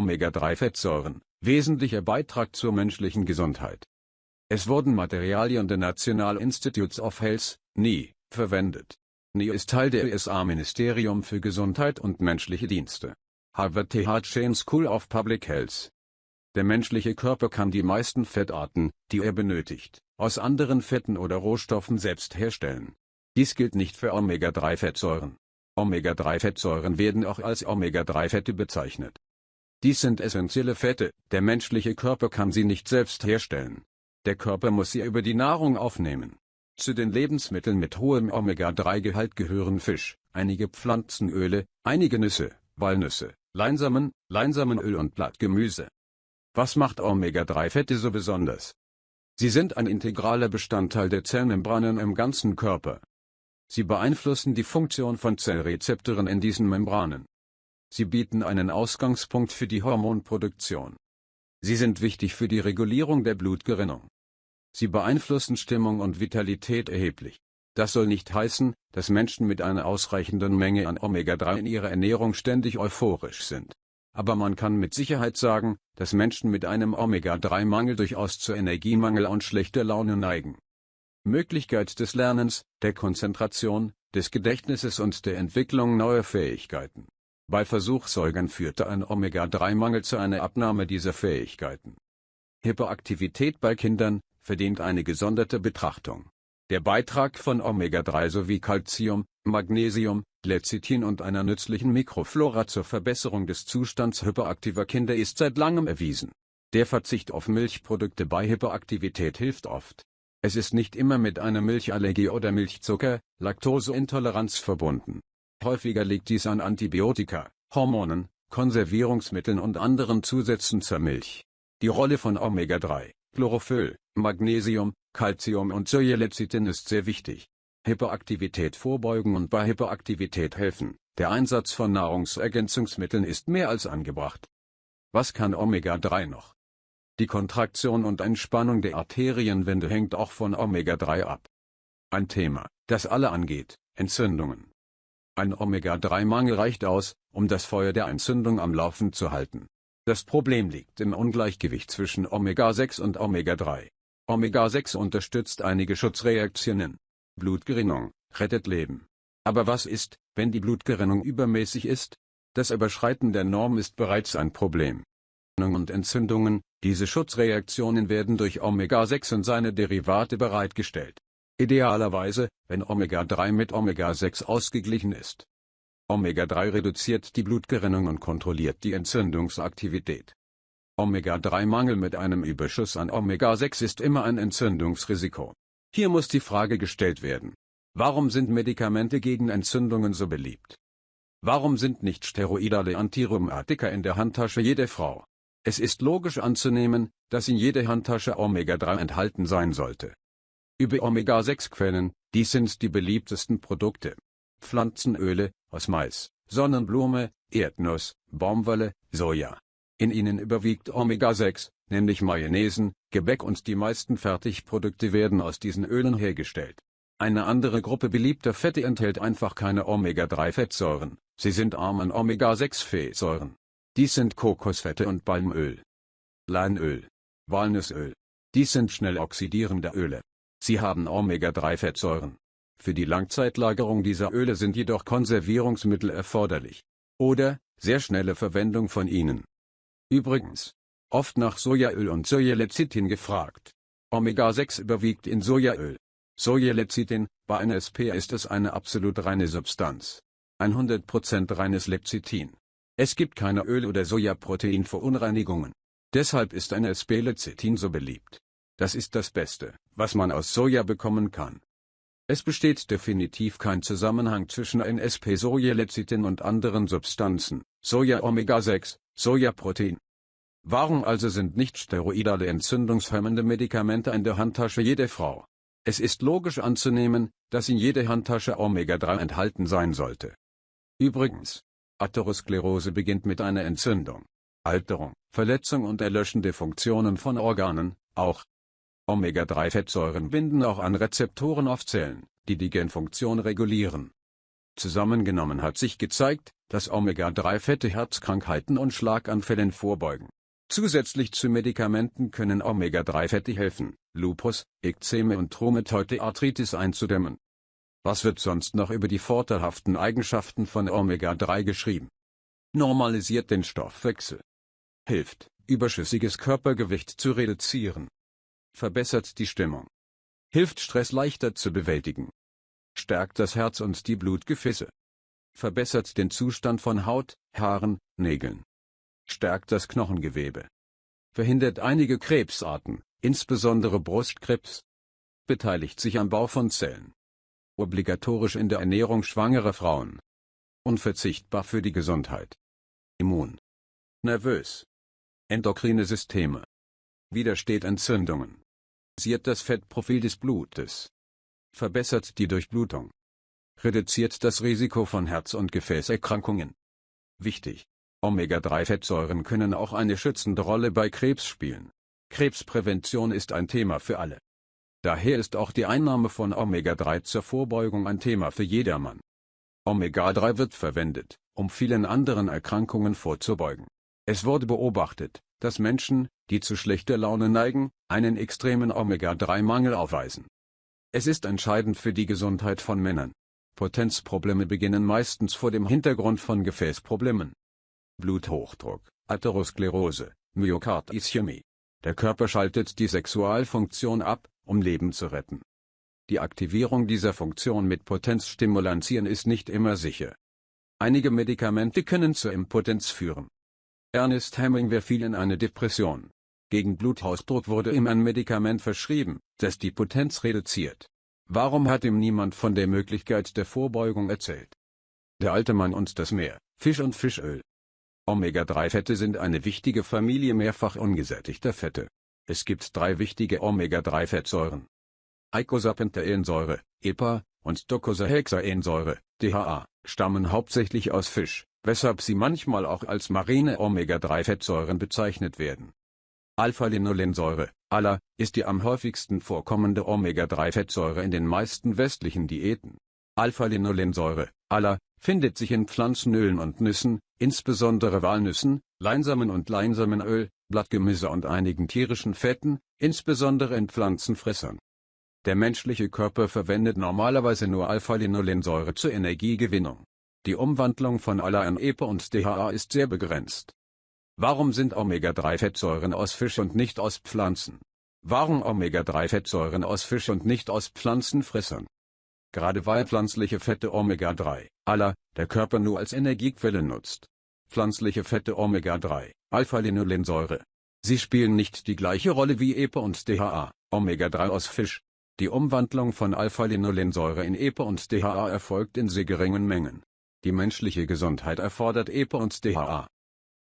Omega-3-Fettsäuren, wesentlicher Beitrag zur menschlichen Gesundheit. Es wurden Materialien der National Institutes of Health, NI, verwendet. NI ist Teil der USA-Ministerium für Gesundheit und menschliche Dienste. Harvard Th Chan School of Public Health. Der menschliche Körper kann die meisten Fettarten, die er benötigt, aus anderen Fetten oder Rohstoffen selbst herstellen. Dies gilt nicht für Omega-3-Fettsäuren. Omega-3-Fettsäuren werden auch als Omega-3-Fette bezeichnet. Dies sind essentielle Fette, der menschliche Körper kann sie nicht selbst herstellen. Der Körper muss sie über die Nahrung aufnehmen. Zu den Lebensmitteln mit hohem Omega-3-Gehalt gehören Fisch, einige Pflanzenöle, einige Nüsse, Walnüsse, Leinsamen, Leinsamenöl und Blattgemüse. Was macht Omega-3-Fette so besonders? Sie sind ein integraler Bestandteil der Zellmembranen im ganzen Körper. Sie beeinflussen die Funktion von Zellrezeptoren in diesen Membranen. Sie bieten einen Ausgangspunkt für die Hormonproduktion. Sie sind wichtig für die Regulierung der Blutgerinnung. Sie beeinflussen Stimmung und Vitalität erheblich. Das soll nicht heißen, dass Menschen mit einer ausreichenden Menge an Omega-3 in ihrer Ernährung ständig euphorisch sind. Aber man kann mit Sicherheit sagen, dass Menschen mit einem Omega-3-Mangel durchaus zu Energiemangel und schlechter Laune neigen. Möglichkeit des Lernens, der Konzentration, des Gedächtnisses und der Entwicklung neuer Fähigkeiten. Bei Versuchssäugern führte ein Omega-3-Mangel zu einer Abnahme dieser Fähigkeiten. Hyperaktivität bei Kindern verdient eine gesonderte Betrachtung. Der Beitrag von Omega-3 sowie Calcium, Magnesium, Lecithin und einer nützlichen Mikroflora zur Verbesserung des Zustands hyperaktiver Kinder ist seit langem erwiesen. Der Verzicht auf Milchprodukte bei Hyperaktivität hilft oft. Es ist nicht immer mit einer Milchallergie oder Milchzucker, Laktoseintoleranz verbunden. Häufiger liegt dies an Antibiotika, Hormonen, Konservierungsmitteln und anderen Zusätzen zur Milch. Die Rolle von Omega-3, Chlorophyll, Magnesium, Calcium und Sojalecithin ist sehr wichtig. Hyperaktivität vorbeugen und bei Hyperaktivität helfen. Der Einsatz von Nahrungsergänzungsmitteln ist mehr als angebracht. Was kann Omega-3 noch? Die Kontraktion und Entspannung der Arterienwände hängt auch von Omega-3 ab. Ein Thema, das alle angeht, Entzündungen. Ein Omega-3-Mangel reicht aus, um das Feuer der Entzündung am Laufen zu halten. Das Problem liegt im Ungleichgewicht zwischen Omega-6 und Omega-3. Omega-6 unterstützt einige Schutzreaktionen. Blutgerinnung, rettet Leben. Aber was ist, wenn die Blutgerinnung übermäßig ist? Das Überschreiten der Norm ist bereits ein Problem. Und Entzündungen, diese Schutzreaktionen werden durch Omega-6 und seine Derivate bereitgestellt. Idealerweise, wenn Omega-3 mit Omega-6 ausgeglichen ist. Omega-3 reduziert die Blutgerinnung und kontrolliert die Entzündungsaktivität. Omega-3-Mangel mit einem Überschuss an Omega-6 ist immer ein Entzündungsrisiko. Hier muss die Frage gestellt werden. Warum sind Medikamente gegen Entzündungen so beliebt? Warum sind nicht steroidale Antirheumatika in der Handtasche jeder Frau? Es ist logisch anzunehmen, dass in jeder Handtasche Omega-3 enthalten sein sollte über Omega-6-Quellen, dies sind die beliebtesten Produkte. Pflanzenöle, aus Mais, Sonnenblume, Erdnuss, Baumwolle, Soja. In ihnen überwiegt Omega-6, nämlich Mayonnaisen, Gebäck und die meisten Fertigprodukte werden aus diesen Ölen hergestellt. Eine andere Gruppe beliebter Fette enthält einfach keine Omega-3-Fettsäuren, sie sind arm an Omega-6-Fettsäuren. Dies sind Kokosfette und Palmöl. Leinöl. Walnussöl. Dies sind schnell oxidierende Öle. Sie haben Omega-3-Fettsäuren. Für die Langzeitlagerung dieser Öle sind jedoch Konservierungsmittel erforderlich. Oder, sehr schnelle Verwendung von ihnen. Übrigens, oft nach Sojaöl und Sojalecithin gefragt. Omega-6 überwiegt in Sojaöl. Sojalecithin, bei NSP ist es eine absolut reine Substanz. 100% reines Lecithin. Es gibt keine Öl- oder Sojaproteinverunreinigungen. Deshalb ist NSP-Lecithin so beliebt. Das ist das Beste, was man aus Soja bekommen kann. Es besteht definitiv kein Zusammenhang zwischen NSP-Sojalecithin und anderen Substanzen, Soja-Omega-6, Sojaprotein. Warum also sind nicht steroidale entzündungshemmende Medikamente in der Handtasche jeder Frau? Es ist logisch anzunehmen, dass in jeder Handtasche Omega-3 enthalten sein sollte. Übrigens, Atherosklerose beginnt mit einer Entzündung, Alterung, Verletzung und erlöschende Funktionen von Organen, auch Omega-3-Fettsäuren binden auch an Rezeptoren auf Zellen, die die Genfunktion regulieren. Zusammengenommen hat sich gezeigt, dass Omega-3-Fette Herzkrankheiten und Schlaganfällen vorbeugen. Zusätzlich zu Medikamenten können Omega-3-Fette helfen, Lupus, Ekzeme und Rheumatoide Arthritis einzudämmen. Was wird sonst noch über die vorteilhaften Eigenschaften von Omega-3 geschrieben? Normalisiert den Stoffwechsel. Hilft, überschüssiges Körpergewicht zu reduzieren. Verbessert die Stimmung. Hilft Stress leichter zu bewältigen. Stärkt das Herz und die Blutgefäße. Verbessert den Zustand von Haut, Haaren, Nägeln. Stärkt das Knochengewebe. Verhindert einige Krebsarten, insbesondere Brustkrebs. Beteiligt sich am Bau von Zellen obligatorisch in der Ernährung schwangerer Frauen. Unverzichtbar für die Gesundheit. Immun. Nervös. Endokrine Systeme. Widersteht Entzündungen. Siert das Fettprofil des Blutes. Verbessert die Durchblutung. Reduziert das Risiko von Herz- und Gefäßerkrankungen. Wichtig. Omega-3-Fettsäuren können auch eine schützende Rolle bei Krebs spielen. Krebsprävention ist ein Thema für alle. Daher ist auch die Einnahme von Omega-3 zur Vorbeugung ein Thema für jedermann. Omega-3 wird verwendet, um vielen anderen Erkrankungen vorzubeugen. Es wurde beobachtet, dass Menschen, die zu schlechter Laune neigen, einen extremen Omega-3-Mangel aufweisen. Es ist entscheidend für die Gesundheit von Männern. Potenzprobleme beginnen meistens vor dem Hintergrund von Gefäßproblemen. Bluthochdruck, Atherosklerose, Myokardischämie. Der Körper schaltet die Sexualfunktion ab, um Leben zu retten. Die Aktivierung dieser Funktion mit Potenzstimulantien ist nicht immer sicher. Einige Medikamente können zur Impotenz führen. Ernest Hemingway fiel in eine Depression. Gegen Bluthochdruck wurde ihm ein Medikament verschrieben, das die Potenz reduziert. Warum hat ihm niemand von der Möglichkeit der Vorbeugung erzählt? Der alte Mann und das Meer, Fisch und Fischöl. Omega-3-Fette sind eine wichtige Familie mehrfach ungesättigter Fette. Es gibt drei wichtige Omega-3-Fettsäuren. Eicosapentaensäure, EPA, und Docosahexaensäure, DHA, stammen hauptsächlich aus Fisch, weshalb sie manchmal auch als marine Omega-3-Fettsäuren bezeichnet werden. Alpha-Linolensäure, ALA, ist die am häufigsten vorkommende Omega-3-Fettsäure in den meisten westlichen Diäten. Alpha-Linolensäure, ALA, findet sich in Pflanzenölen und Nüssen, insbesondere Walnüssen, Leinsamen und Leinsamenöl, Blattgemüse und einigen tierischen Fetten, insbesondere in Pflanzenfressern. Der menschliche Körper verwendet normalerweise nur Alpha-Linolensäure zur Energiegewinnung. Die Umwandlung von ALA in EPA und DHA ist sehr begrenzt. Warum sind Omega-3-Fettsäuren aus Fisch und nicht aus Pflanzen? Warum Omega-3-Fettsäuren aus Fisch und nicht aus Pflanzenfressern? Gerade weil pflanzliche Fette Omega-3, ALA, der Körper nur als Energiequelle nutzt. Pflanzliche Fette Omega-3, Alpha-Linolensäure. Sie spielen nicht die gleiche Rolle wie EPA und DHA, Omega-3 aus Fisch. Die Umwandlung von Alpha-Linolensäure in EPA und DHA erfolgt in sehr geringen Mengen. Die menschliche Gesundheit erfordert EPA und DHA.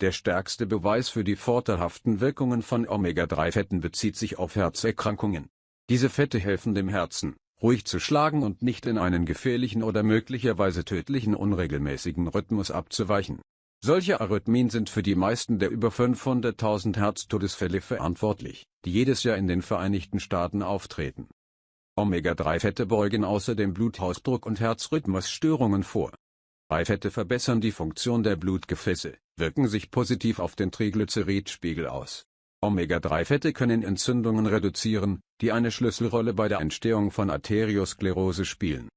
Der stärkste Beweis für die vorteilhaften Wirkungen von Omega-3-Fetten bezieht sich auf Herzerkrankungen. Diese Fette helfen dem Herzen, ruhig zu schlagen und nicht in einen gefährlichen oder möglicherweise tödlichen unregelmäßigen Rhythmus abzuweichen. Solche Arrhythmien sind für die meisten der über 500.000 Herztodesfälle verantwortlich, die jedes Jahr in den Vereinigten Staaten auftreten. Omega-3-Fette beugen außerdem Bluthochdruck und Herzrhythmusstörungen vor. Beifette verbessern die Funktion der Blutgefäße, wirken sich positiv auf den Triglyceridspiegel aus. Omega-3-Fette können Entzündungen reduzieren, die eine Schlüsselrolle bei der Entstehung von Arteriosklerose spielen.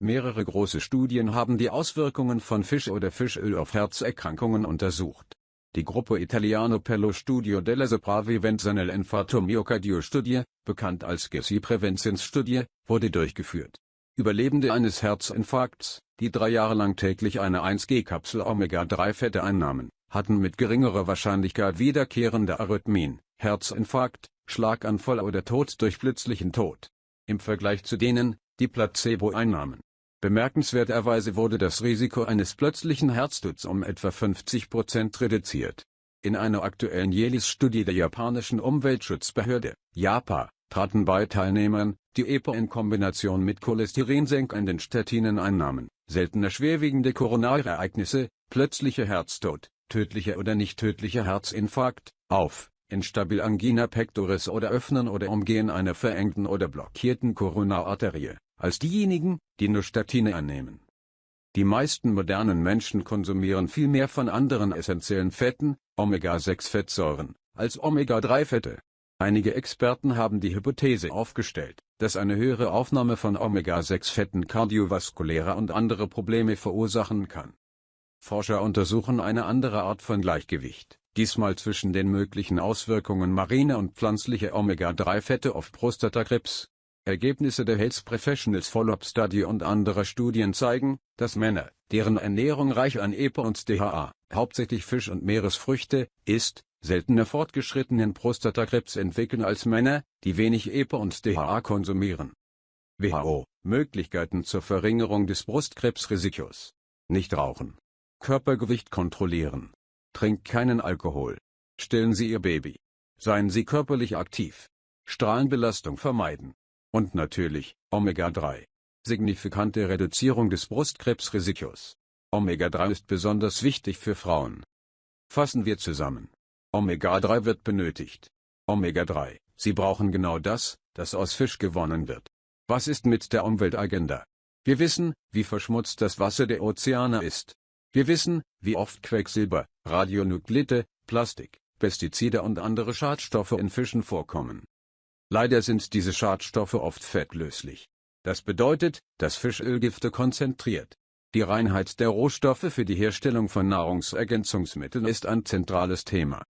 Mehrere große Studien haben die Auswirkungen von Fisch oder Fischöl auf Herzerkrankungen untersucht. Die Gruppe Italiano per lo studio della sopravvivenza nell'infarto myocardio Studie, bekannt als GESI-Präventionsstudie, wurde durchgeführt. Überlebende eines Herzinfarkts, die drei Jahre lang täglich eine 1G-Kapsel Omega-3-Fette einnahmen, hatten mit geringerer Wahrscheinlichkeit wiederkehrende Arrhythmien, Herzinfarkt, Schlaganfall oder Tod durch plötzlichen Tod. Im Vergleich zu denen, die Placebo einnahmen Bemerkenswerterweise wurde das Risiko eines plötzlichen Herztods um etwa 50 Prozent reduziert. In einer aktuellen JELIS-Studie der japanischen Umweltschutzbehörde, JAPA, traten bei Teilnehmern, die EPA in Kombination mit cholesterinsenkenden Statinen einnahmen, seltene schwerwiegende Koronarereignisse, plötzlicher Herztod, tödlicher oder nicht tödlicher Herzinfarkt, auf, instabil Angina pectoris oder Öffnen oder Umgehen einer verengten oder blockierten Koronararterie als diejenigen, die nur Statine annehmen. Die meisten modernen Menschen konsumieren viel mehr von anderen essentiellen Fetten, Omega-6-Fettsäuren, als Omega-3-Fette. Einige Experten haben die Hypothese aufgestellt, dass eine höhere Aufnahme von Omega-6-Fetten kardiovaskuläre und andere Probleme verursachen kann. Forscher untersuchen eine andere Art von Gleichgewicht, diesmal zwischen den möglichen Auswirkungen mariner und pflanzlicher Omega-3-Fette auf Prostatakrebs. Ergebnisse der Health Professionals Follow-up Study und anderer Studien zeigen, dass Männer, deren Ernährung reich an EPA und DHA, hauptsächlich Fisch und Meeresfrüchte, ist, seltener fortgeschrittenen Prostatakrebs entwickeln als Männer, die wenig EPA und DHA konsumieren. WHO Möglichkeiten zur Verringerung des Brustkrebsrisikos. Nicht rauchen. Körpergewicht kontrollieren. Trinkt keinen Alkohol. Stillen Sie Ihr Baby. Seien Sie körperlich aktiv. Strahlenbelastung vermeiden. Und natürlich, Omega-3. Signifikante Reduzierung des Brustkrebsrisikos. Omega-3 ist besonders wichtig für Frauen. Fassen wir zusammen. Omega-3 wird benötigt. Omega-3, Sie brauchen genau das, das aus Fisch gewonnen wird. Was ist mit der Umweltagenda? Wir wissen, wie verschmutzt das Wasser der Ozeane ist. Wir wissen, wie oft Quecksilber, Radionuklide, Plastik, Pestizide und andere Schadstoffe in Fischen vorkommen. Leider sind diese Schadstoffe oft fettlöslich. Das bedeutet, dass Fischölgifte konzentriert. Die Reinheit der Rohstoffe für die Herstellung von Nahrungsergänzungsmitteln ist ein zentrales Thema.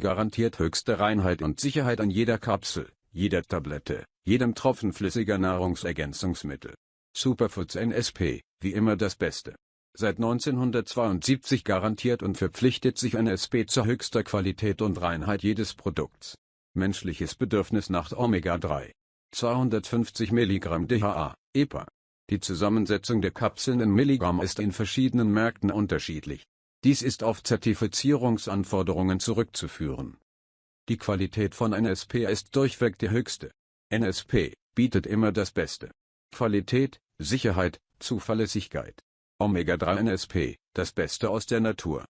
Garantiert höchste Reinheit und Sicherheit an jeder Kapsel, jeder Tablette, jedem Tropfen flüssiger Nahrungsergänzungsmittel. Superfoods NSP, wie immer das Beste. Seit 1972 garantiert und verpflichtet sich NSP zur höchster Qualität und Reinheit jedes Produkts. Menschliches Bedürfnis nach Omega-3. 250 mg DHA, EPA. Die Zusammensetzung der Kapseln in Milligramm ist in verschiedenen Märkten unterschiedlich. Dies ist auf Zertifizierungsanforderungen zurückzuführen. Die Qualität von NSP ist durchweg die höchste. NSP bietet immer das Beste. Qualität, Sicherheit, Zuverlässigkeit. Omega-3 NSP, das Beste aus der Natur.